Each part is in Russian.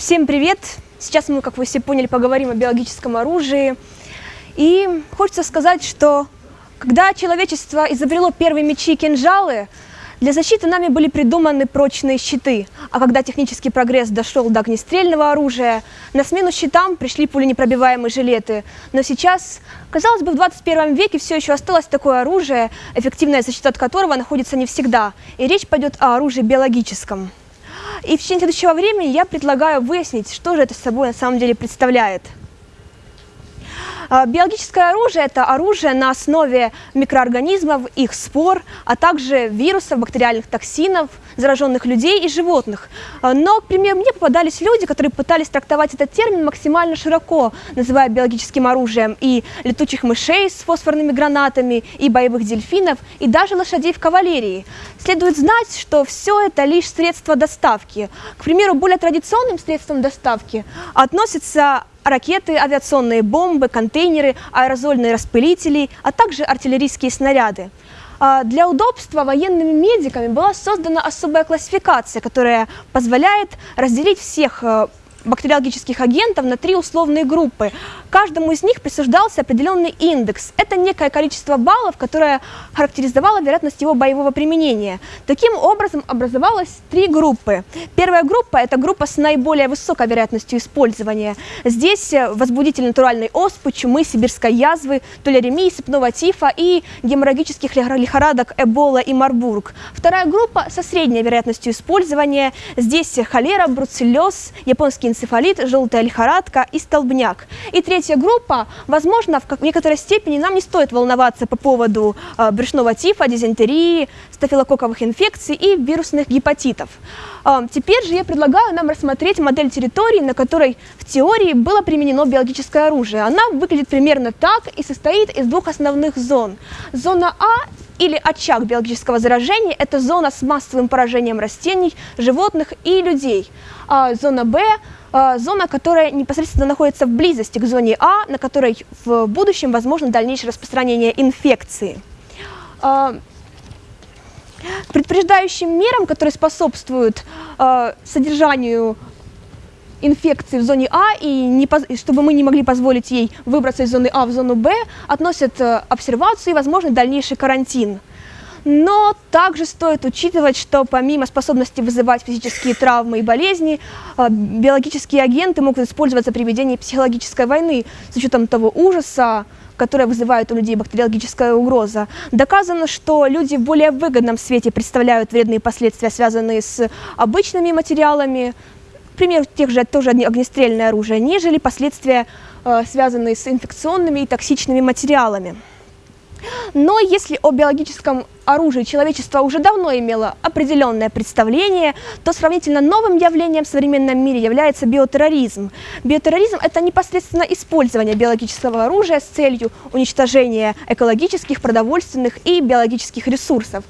Всем привет! Сейчас мы, как вы все поняли, поговорим о биологическом оружии. И хочется сказать, что когда человечество изобрело первые мечи и кинжалы, для защиты нами были придуманы прочные щиты, а когда технический прогресс дошел до огнестрельного оружия, на смену щитам пришли пуленепробиваемые жилеты. Но сейчас, казалось бы, в 21 веке все еще осталось такое оружие, эффективная защита от которого находится не всегда, и речь пойдет о оружии биологическом. И в течение следующего времени я предлагаю выяснить, что же это собой на самом деле представляет – биологическое оружие – это оружие на основе микроорганизмов, их спор, а также вирусов, бактериальных токсинов, зараженных людей и животных. А, но, к примеру, мне попадались люди, которые пытались трактовать этот термин максимально широко, называя биологическим оружием и летучих мышей с фосфорными гранатами, и боевых дельфинов, и даже лошадей в кавалерии. Следует знать, что все это лишь средства доставки. К примеру, более традиционным средством доставки относятся ракеты, авиационные бомбы, контейнеры, аэрозольные распылители, а также артиллерийские снаряды. А, для удобства военными медиками была создана особая классификация, которая позволяет разделить всех э, бактериологических агентов на три условные группы. Каждому из них присуждался определенный индекс. Это некое количество баллов, которое характеризовало вероятность его боевого применения. Таким образом образовалось три группы. Первая группа – это группа с наиболее высокой вероятностью использования. Здесь э, возбудитель натуральной оспы, чумы, сибирской язвы, толеремии, сыпного тифа и геморрагических лихорадок Эбола и Марбург. Вторая группа со средней вероятностью использования. Здесь холера, бруцеллез, японский энцефалит, желтая лихорадка и столбняк. И третья группа, возможно, в некоторой степени нам не стоит волноваться по поводу э, брюшного тифа, дизентерии, стафилококковых инфекций и вирусных гепатитов. Э, теперь же я предлагаю нам рассмотреть модель территории, на которой в теории было применено биологическое оружие. Она выглядит примерно так и состоит из двух основных зон. Зона А или очаг биологического заражения – это зона с массовым поражением растений, животных и людей. А зона Б зона, которая непосредственно находится в близости к зоне А, на которой в будущем возможно дальнейшее распространение инфекции. А, предупреждающим мерам, которые способствуют а, содержанию инфекции в зоне А, и не, чтобы мы не могли позволить ей выбраться из зоны А в зону Б, относят э, обсервацию и возможный дальнейший карантин. Но также стоит учитывать, что помимо способности вызывать физические травмы и болезни, а, биологические агенты могут использоваться при ведении психологической войны с учетом того ужаса, которое вызывает у людей бактериологическая угроза. Доказано, что люди в более выгодном свете представляют вредные последствия, связанные с обычными материалами, например, тех же тоже огнестрельное оружие, нежели последствия, а, связанные с инфекционными и токсичными материалами. Но если о биологическом оружии человечество уже давно имело определенное представление, то сравнительно новым явлением в современном мире является биотерроризм. Биотерроризм – это непосредственно использование биологического оружия с целью уничтожения экологических, продовольственных и биологических ресурсов.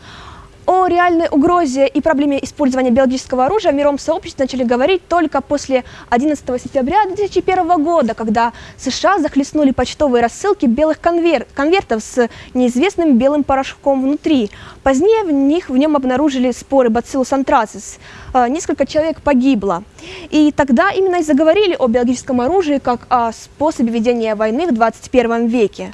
О реальной угрозе и проблеме использования биологического оружия в мировом сообществе начали говорить только после 11 сентября 2001 года, когда США захлестнули почтовые рассылки белых конвер конвертов с неизвестным белым порошком внутри. Позднее в них в нем обнаружили споры Bacillus anthracis. Э, несколько человек погибло. И тогда именно и заговорили о биологическом оружии как о способе ведения войны в 21 веке.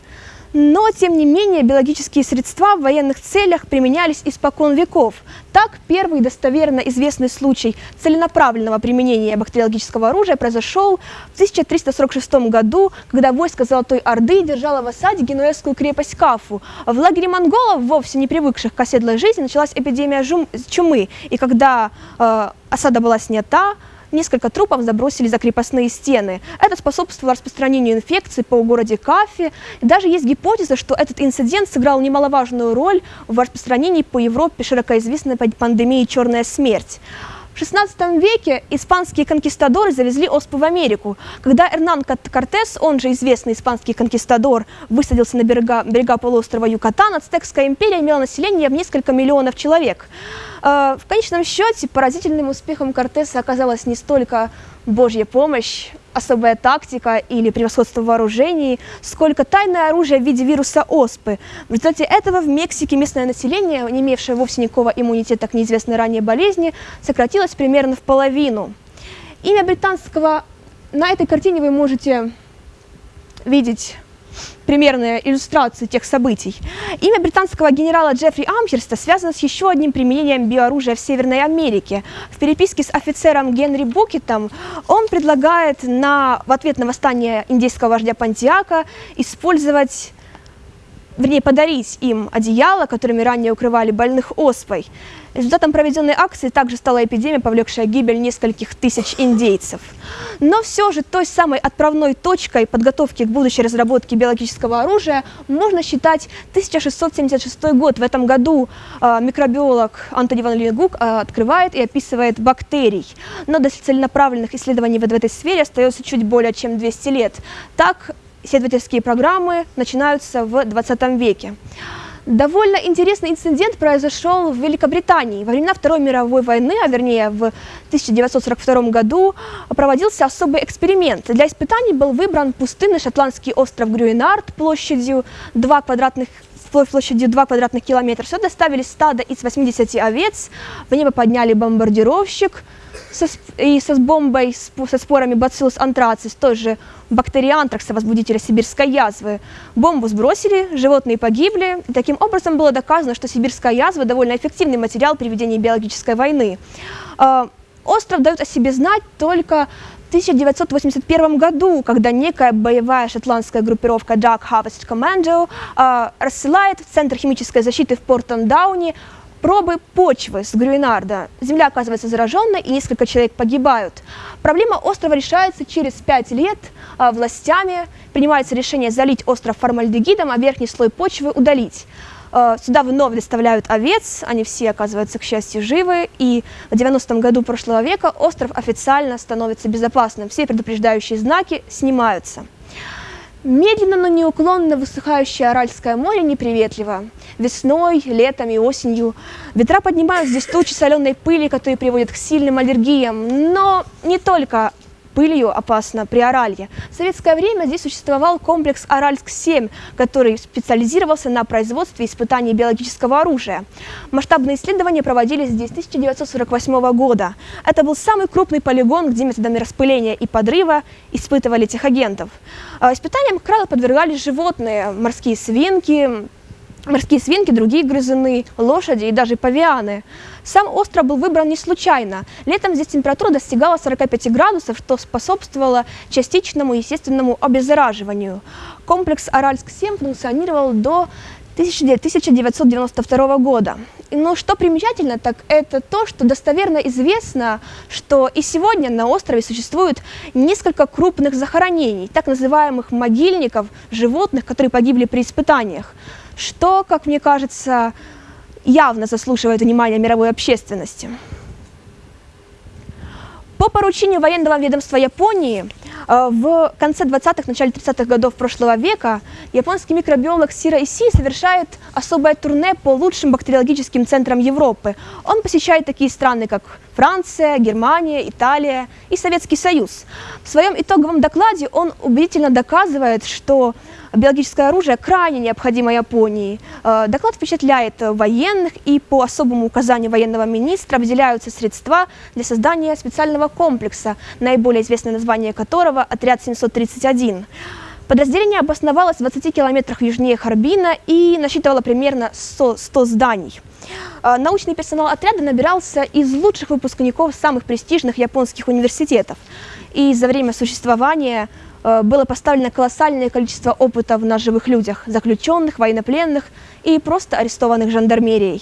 Но, тем не менее, биологические средства в военных целях применялись испокон веков. Так, первый достоверно известный случай целенаправленного применения бактериологического оружия произошел в 1346 году, когда войско Золотой Орды держало в осаде генуэзскую крепость Кафу. В лагере монголов, вовсе не привыкших к оседлой жизни, началась эпидемия чумы. И когда э, осада была снята, несколько трупов забросили за крепостные стены. Это способствовало распространению инфекции по городе Кафе. Даже есть гипотеза, что этот инцидент сыграл немаловажную роль в распространении по Европе широкоизвестной пандемии «Черная смерть». В XVI веке испанские конкистадоры завезли оспу в Америку. Когда Эрнан Кортес, он же известный испанский конкистадор, высадился на берега, берега полуострова Юкатан, Ацтекская империя имела население в несколько миллионов человек. Э, в конечном счете поразительным успехом Кортеса оказалась не столько Божья помощь, особая тактика или превосходство вооружений, сколько тайное оружие в виде вируса оспы. В результате этого в Мексике местное население, не имевшее вовсе никакого иммунитета к неизвестной ранее болезни, сократилось примерно в половину. Имя британского... На этой картине вы можете видеть примерные иллюстрации тех событий. Имя британского генерала Джеффри Амхерста связано с еще одним применением биооружия в Северной Америке. В переписке с офицером Генри Букетом он предлагает на, в ответ на восстание индейского вождя Пантиака использовать вернее, подарить им одеяло, которыми ранее укрывали больных оспой. Результатом проведенной акции также стала эпидемия, повлекшая гибель нескольких тысяч индейцев. Но все же той самой отправной точкой подготовки к будущей разработке биологического оружия можно считать 1676 год. В этом году э, микробиолог Антони Ван Лингук э, открывает и описывает бактерий. Но до целенаправленных исследований в этой сфере остается чуть более чем 200 лет. Так, исследовательские программы начинаются в 20 веке. Довольно интересный инцидент произошел в Великобритании. Во времена Второй мировой войны, а вернее в 1942 году, проводился особый эксперимент. Для испытаний был выбран пустынный шотландский остров Грюинард площадью 2 квадратных площадью 2 квадратных километра. Сюда доставили стадо из 80 овец, в небо подняли бомбардировщик, со, и со бомбой, со спорами бациллус антрацис, тоже бактериантракса, возбудителя сибирской язвы. Бомбу сбросили, животные погибли. И таким образом было доказано, что сибирская язва довольно эффективный материал при ведении биологической войны. А, остров дает о себе знать только в 1981 году, когда некая боевая шотландская группировка Dark Harvest Commando э, рассылает в Центр химической защиты в Портон-Дауне пробы почвы с Грюинарда. Земля оказывается зараженной, и несколько человек погибают. Проблема острова решается через пять лет а, властями. Принимается решение залить остров формальдегидом, а верхний слой почвы удалить. А, сюда вновь доставляют овец, они все оказываются, к счастью, живы, и в 90-м году прошлого века остров официально становится безопасным. Все предупреждающие знаки снимаются. Медленно, но неуклонно высыхающее Аральское море неприветливо. Весной, летом и осенью ветра поднимают здесь тучи соленой пыли, которые приводят к сильным аллергиям. Но не только пылью опасно при Оралье. В советское время здесь существовал комплекс Аральск-7, который специализировался на производстве и испытании биологического оружия. Масштабные исследования проводились здесь с 1948 года. Это был самый крупный полигон, где методами распыления и подрыва испытывали этих агентов. А, испытаниям, правило, подвергались животные, морские свинки, морские свинки, другие грызуны, лошади и даже павианы. Сам остров был выбран не случайно. Летом здесь температура достигала 45 градусов, что способствовало частичному естественному обеззараживанию. Комплекс Аральск-7 функционировал до 1992 года. Но что примечательно, так это то, что достоверно известно, что и сегодня на острове существует несколько крупных захоронений, так называемых могильников животных, которые погибли при испытаниях, что, как мне кажется, явно заслуживает внимания мировой общественности. По поручению военного ведомства Японии э, в конце 20-х, начале 30-х годов прошлого века японский микробиолог Сира Иси совершает особое турне по лучшим бактериологическим центрам Европы. Он посещает такие страны, как Франция, Германия, Италия и Советский Союз. В своем итоговом докладе он убедительно доказывает, что биологическое оружие крайне необходимо Японии. Э, доклад впечатляет военных, и по особому указанию военного министра выделяются средства для создания специального комплекса, наиболее известное название которого – «Отряд 731». Подразделение обосновалось в 20 километрах южнее Харбина и насчитывало примерно 100, 100 зданий. Э, научный персонал отряда набирался из лучших выпускников самых престижных японских университетов. И за время существования Э, было поставлено колоссальное количество опытов на живых людях, заключенных, военнопленных и просто арестованных жандармерией.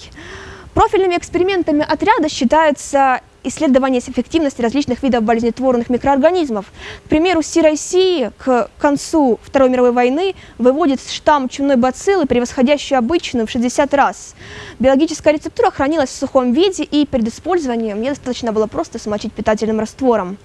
Профильными экспериментами отряда считаются исследование эффективности различных видов болезнетворных микроорганизмов. К примеру, CRIC к концу Второй мировой войны выводит штамм чумной бациллы, превосходящий обычную в 60 раз. Биологическая рецептура хранилась в сухом виде, и перед использованием мне достаточно было просто смочить питательным раствором.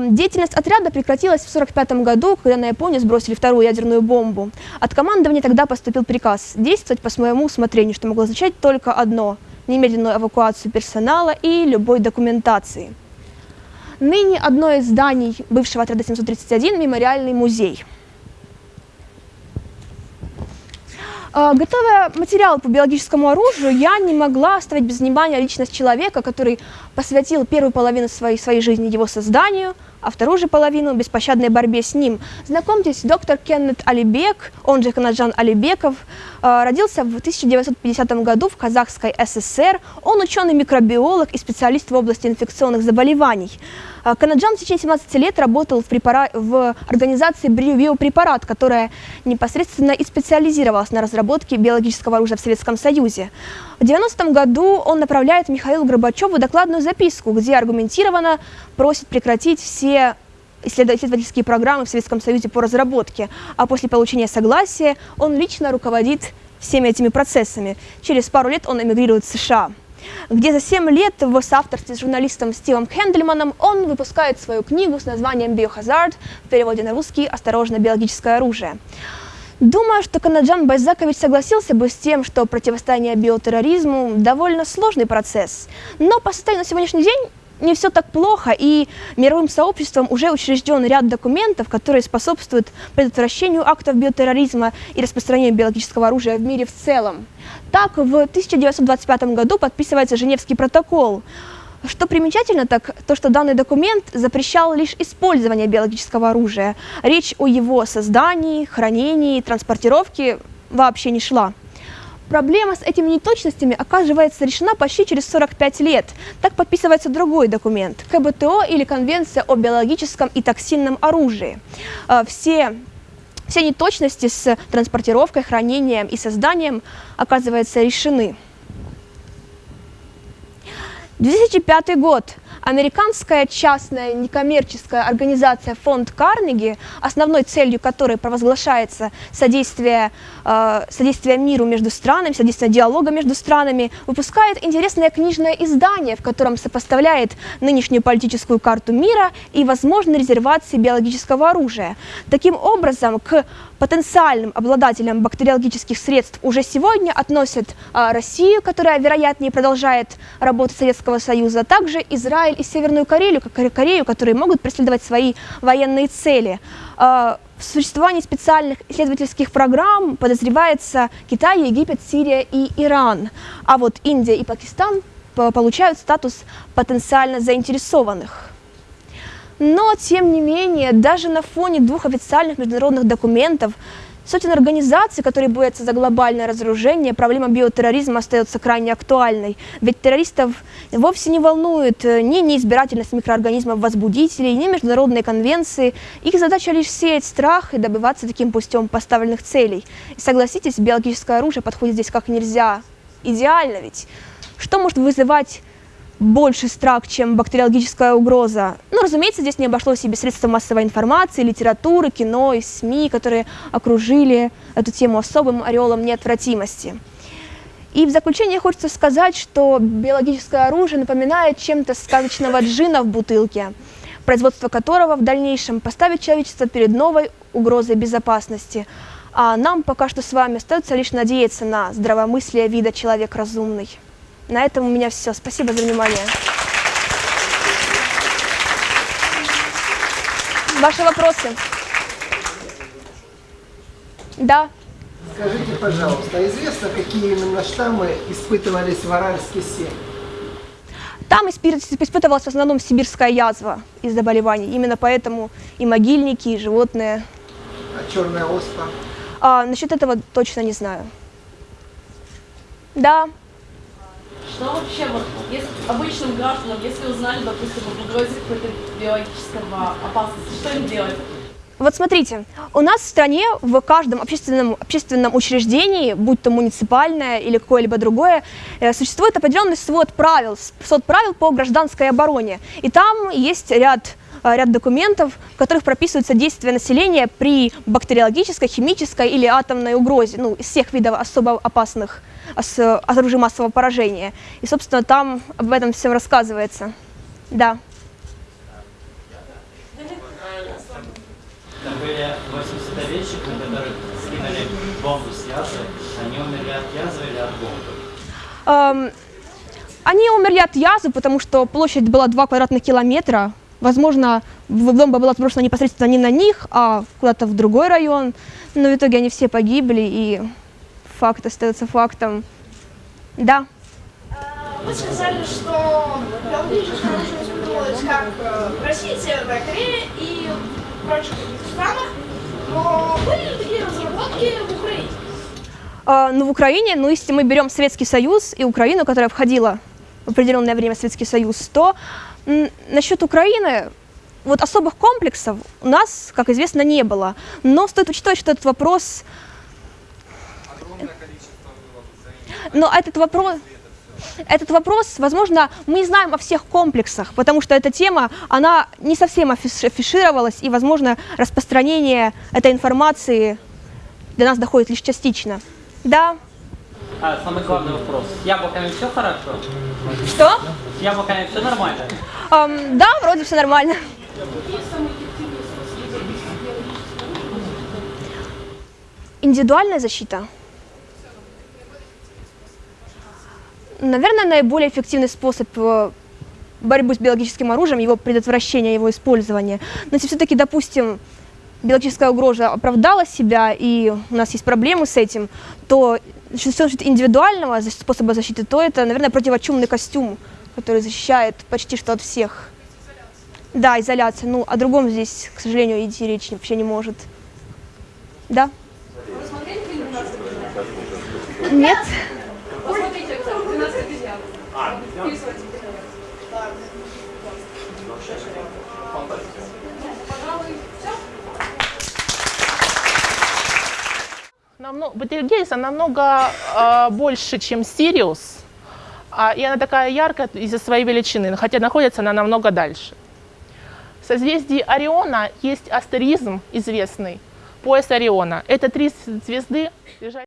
Деятельность отряда прекратилась в 1945 году, когда на Японию сбросили вторую ядерную бомбу. От командования тогда поступил приказ действовать по своему усмотрению, что могло означать только одно – немедленную эвакуацию персонала и любой документации. Ныне одно из зданий бывшего отряда 731 – мемориальный музей. А, готовя материал по биологическому оружию, я не могла оставить без внимания личность человека, который посвятил первую половину своей, своей жизни его созданию, а вторую же половину – беспощадной борьбе с ним. Знакомьтесь, доктор Кеннет Алибек, он же Канаджан Алибеков, а, родился в 1950 году в Казахской ССР. Он ученый-микробиолог и специалист в области инфекционных заболеваний. А, Канаджан в течение 17 лет работал в, препара... в организации «Биопрепарат», которая непосредственно и специализировалась на разработке биологического оружия в Советском Союзе. В 90 году он направляет Михаилу Горбачеву докладную записку, где аргументированно просит прекратить все исследовательские программы в Советском Союзе по разработке, а после получения согласия он лично руководит всеми этими процессами. Через пару лет он эмигрирует в США где за 7 лет в соавторстве с журналистом Стивом Хендльманом он выпускает свою книгу с названием «Биохазард» в переводе на русский «Осторожно, биологическое оружие». Думаю, что Канаджан Байзакович согласился бы с тем, что противостояние биотерроризму – довольно сложный процесс. Но по состоянию на сегодняшний день не все так плохо, и мировым сообществом уже учрежден ряд документов, которые способствуют предотвращению актов биотерроризма и распространению биологического оружия в мире в целом. Так, в 1925 году подписывается Женевский протокол. Что примечательно, так то, что данный документ запрещал лишь использование биологического оружия. Речь о его создании, хранении, транспортировке вообще не шла. Проблема с этими неточностями оказывается решена почти через 45 лет. Так подписывается другой документ – КБТО или Конвенция о биологическом и токсинном оружии. А, все все неточности с транспортировкой, хранением и созданием, оказывается, решены. 2005 год. Американская частная некоммерческая организация фонд Карнеги, основной целью которой провозглашается содействие, э, содействие миру между странами, содействие диалога между странами, выпускает интересное книжное издание, в котором сопоставляет нынешнюю политическую карту мира и возможные резервации биологического оружия. Таким образом, к потенциальным обладателям бактериологических средств уже сегодня относят а, Россию, которая, вероятнее, продолжает работу Советского Союза, а также Израиль и Северную Корею, Корею, которые могут преследовать свои военные цели. А, в существовании специальных исследовательских программ подозревается Китай, Египет, Сирия и Иран. А вот Индия и Пакистан получают статус потенциально заинтересованных. Но, тем не менее, даже на фоне двух официальных международных документов, сотен организаций, которые борются за глобальное разоружение, проблема биотерроризма остается крайне актуальной. Ведь террористов вовсе не волнует э, ни неизбирательность микроорганизмов-возбудителей, ни международные конвенции. Их задача лишь сеять страх и добиваться таким путем поставленных целей. И согласитесь, биологическое оружие подходит здесь как нельзя. Идеально ведь. Что может вызывать больше страх, чем бактериологическая угроза. Ну, разумеется, здесь не обошлось и без средств массовой информации, литературы, кино и СМИ, которые окружили эту тему особым ореолом неотвратимости. И в заключение хочется сказать, что биологическое оружие напоминает чем-то сказочного джина в бутылке, производство которого в дальнейшем поставит человечество перед новой угрозой безопасности. А нам пока что с вами остается лишь надеяться на здравомыслие вида человек разумный. На этом у меня все. Спасибо за внимание. Ваши вопросы? Да. Скажите, пожалуйста, известно, какие именно штаммы испытывались в Аральске 7? Там испытывалась в основном сибирская язва из заболеваний. Именно поэтому и могильники, и животные. А черная оспа? А, насчет этого точно не знаю. Да. Что вообще, вот, если обычным гражданам, если узнали, допустим, об угрозе какой-то биологического опасности, что им делать? Вот смотрите, у нас в стране в каждом общественном, общественном учреждении, будь то муниципальное или какое-либо другое, э, существует определенный свод правил, свод правил по гражданской обороне. И там есть ряд ряд документов, в которых прописываются действия населения при бактериологической, химической или атомной угрозе, ну, из всех видов особо опасных с оружием массового поражения. И, собственно, там об этом всем рассказывается. Да. Там были 80 овечек, на которых скинули бомбу с язвы. Они умерли от язвы или от бомбы? Эм, они умерли от язвы, потому что площадь была 2 квадратных километра. Возможно, бомба была сброшена непосредственно не на них, а куда-то в другой район. Но в итоге они все погибли, и факт остается фактом. Да. Вы сказали, что оружие использовалось как э, в России, Северной Корее и в прочих странах, но были ли такие разработки в Украине? А, ну, в Украине, ну, если мы берем Советский Союз и Украину, которая входила в определенное время в Советский Союз, то насчет Украины вот особых комплексов у нас, как известно, не было. Но стоит учитывать, что этот вопрос... Но этот вопрос... Этот вопрос, возможно, мы не знаем о всех комплексах, потому что эта тема, она не совсем афиш- афишировалась, и, возможно, распространение этой информации до нас доходит лишь частично. Да. А, самый главный вопрос. С яблоками все хорошо? Что? С яблоками все нормально? Ам, да, вроде все нормально. Индивидуальная защита. Наверное, наиболее эффективный способ э, борьбы с биологическим оружием, его предотвращения, его использования. Но если все-таки, допустим, биологическая угроза оправдала себя, и у нас есть проблемы с этим, то что касается индивидуального способа защиты, то это, наверное, противочумный костюм, который защищает почти что от всех. Да, изоляция. Ну, о другом здесь, к сожалению, идти речь вообще не может. Да? Нет. Посмотрите, 12 обезьян. Намного, намного э, больше, чем Сириус, а, и она такая яркая из-за своей величины, хотя находится она намного дальше. В созвездии Ориона есть астеризм известный, пояс Ориона. Это три звезды, лежащие